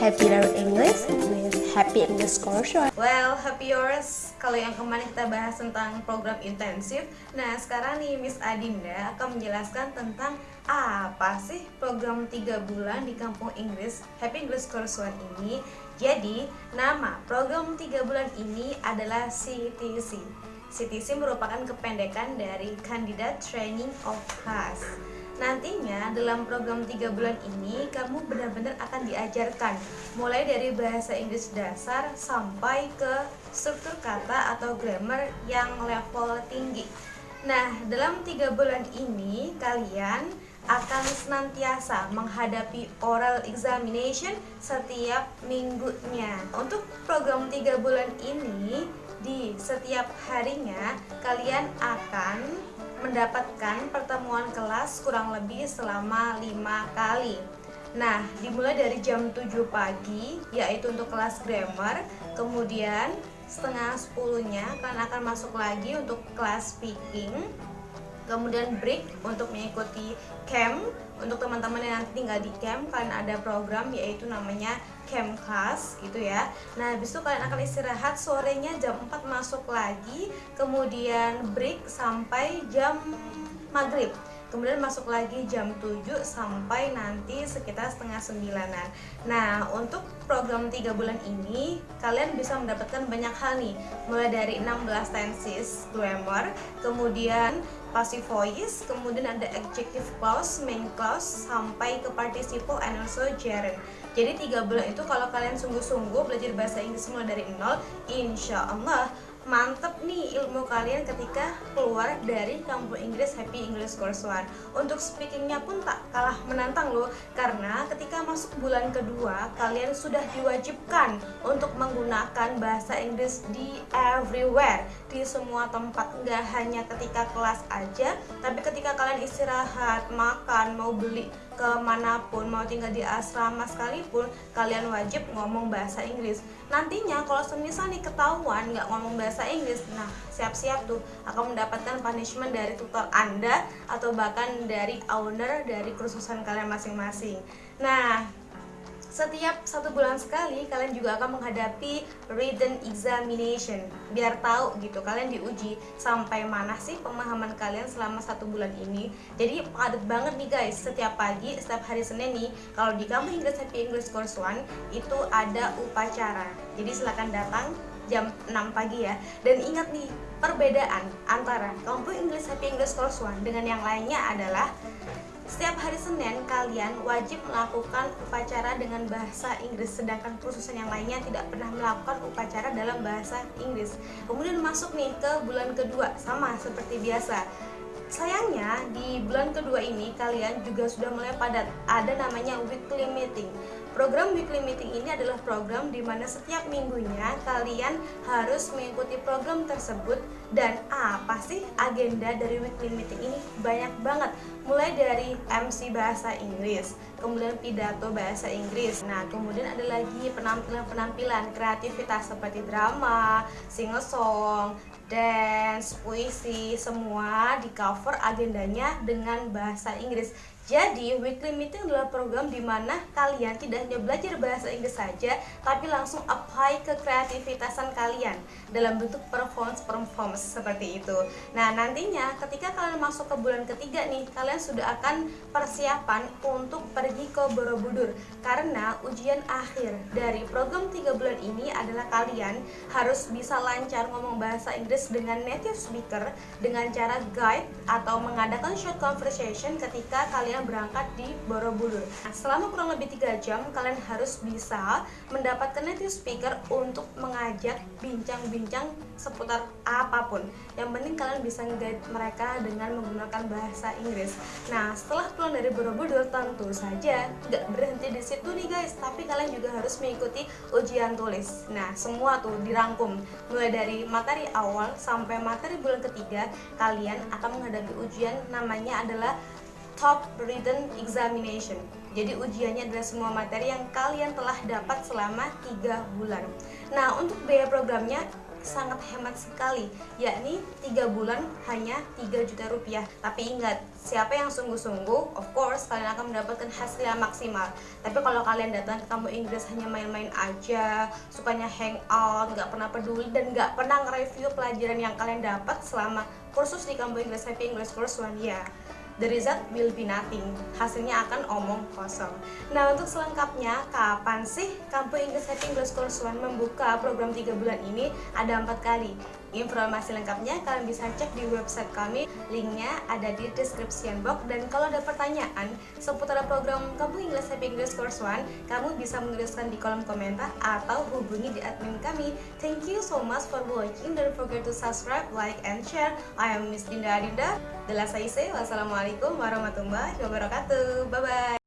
Happy Learn English with Happy English Course. Well, happy yours. Kalau yang kemarin kita bahas tentang program intensif, nah sekarang nih Miss Adinda akan menjelaskan tentang apa sih program 3 bulan di Kampung Inggris Happy English Course One ini. Jadi, nama program 3 bulan ini adalah CTC. CTC merupakan kependekan dari Candidate Training of Class. Nantinya dalam program 3 bulan ini kamu benar-benar akan diajarkan mulai dari bahasa Inggris dasar sampai ke struktur kata atau grammar yang level tinggi. Nah, dalam 3 bulan ini kalian akan senantiasa menghadapi oral examination setiap minggunya. Untuk program 3 bulan ini di setiap harinya kalian akan mendapatkan pertemuan kelas kurang lebih selama lima kali Nah, dimulai dari jam 7 pagi, yaitu untuk kelas grammar Kemudian setengah 10-nya kalian akan masuk lagi untuk kelas speaking Kemudian break untuk mengikuti camp. Untuk teman-teman yang nanti tinggal di camp, kalian ada program yaitu namanya camp class gitu ya. Nah habis itu kalian akan istirahat sorenya jam 4 masuk lagi Kemudian break sampai jam maghrib kemudian masuk lagi jam 7 sampai nanti sekitar setengah sembilanan. Nah untuk program 3 bulan ini kalian bisa mendapatkan banyak hal nih. Mulai dari 16 tenses grammar kemudian passive voice kemudian ada adjective clause main clause sampai ke participle and also gerund. Jadi tiga bulan itu kalau kalian sungguh-sungguh belajar bahasa Inggris mulai dari nol insya Allah mantep nih ilmu kalian ketika keluar dari kampung Inggris Happy English Course One. Untuk speakingnya pun tak kalah menantang loh karena ketika masuk bulan kedua kalian sudah diwajibkan untuk menggunakan bahasa Inggris di everywhere. Di semua tempat nggak hanya ketika kelas aja tapi ketika kalian istirahat makan mau beli ke mana pun mau tinggal di asrama sekalipun kalian wajib ngomong bahasa Inggris. Nantinya kalau semisal nih ketahuan nggak ngomong bahasa Inggris nah siap-siap tuh akan mendapatkan punishment dari tutor anda atau bahkan dari owner dari kursusan kalian masing-masing. Nah setiap satu bulan sekali kalian juga akan menghadapi written examination. Biar tahu gitu kalian diuji sampai mana sih pemahaman kalian selama satu bulan ini. Jadi padat banget nih guys. Setiap pagi setiap hari Senin nih kalau di kamu Inggris Happy English Course One itu ada upacara. Jadi silahkan datang jam 6 pagi ya. Dan ingat nih perbedaan antara kampung English Happy English Course One dengan yang lainnya adalah setiap hari Senin kalian wajib melakukan upacara dengan bahasa Inggris sedangkan kursusan yang lainnya tidak pernah melakukan upacara dalam bahasa Inggris. Kemudian masuk nih ke bulan kedua sama seperti biasa. Sayangnya di bulan kedua ini kalian juga sudah mulai padat. Ada namanya weekly meeting. Program weekly meeting ini adalah program di mana setiap minggunya kalian harus mengikuti program tersebut dan apa sih agenda dari weekly meeting ini? Banyak banget. Mulai dari MC bahasa Inggris, kemudian pidato bahasa Inggris. Nah, kemudian ada lagi penampilan-penampilan kreativitas seperti drama, sing song, dance, puisi, semua di cover agendanya dengan bahasa Inggris. Jadi, weekly meeting adalah program di mana kalian tidak hanya belajar bahasa Inggris saja, tapi langsung apply ke kreativitasan kalian dalam bentuk performance-performance seperti itu. Nah, nantinya ketika kalian masuk ke bulan ketiga nih, kalian sudah akan persiapan untuk pergi ke Borobudur karena ujian akhir dari program 3 bulan ini adalah kalian harus bisa lancar ngomong bahasa Inggris dengan native speaker dengan cara guide atau mengadakan short conversation ketika kalian berangkat di Borobudur. Nah, selama kurang lebih 3 jam, kalian harus bisa mendapatkan native speaker untuk mengajak bincang-bincang seputar apa pun. Yang penting kalian bisa guide mereka dengan menggunakan bahasa Inggris. Nah, setelah pulang dari Borobudur, tentu saja nggak berhenti di situ nih guys, tapi kalian juga harus mengikuti ujian tulis. Nah, semua tuh dirangkum mulai dari materi awal sampai materi bulan ketiga, kalian akan menghadapi ujian namanya adalah top written examination. Jadi ujiannya adalah semua materi yang kalian telah dapat selama 3 bulan. Nah, untuk biaya programnya sangat hemat sekali yakni 3 bulan hanya 3 juta rupiah tapi ingat siapa yang sungguh-sungguh of course kalian akan mendapatkan hasil yang maksimal tapi kalau kalian datang ke kampus Inggris hanya main-main aja sukanya hangout nggak pernah peduli dan nggak pernah nge-review pelajaran yang kalian dapat selama kursus di kampus Inggris Happy English Course One ya the result will be nothing. Hasilnya akan omong kosong. Nah, untuk selengkapnya, kapan sih Kampus Inggris Happy English Course One membuka program 3 bulan ini? Ada empat kali. Informasi lengkapnya kalian bisa cek di website kami, linknya ada di description box. Dan kalau ada pertanyaan seputar program Kampus Inggris Happy English Course One, kamu bisa menuliskan di kolom komentar atau hubungi di admin kami. Thank you so much for watching. Don't forget to subscribe, like, and share. I am Miss Dinda Adinda. Dela Saise. Wassalamualaikum warahmatullahi wabarakatuh. Bye bye.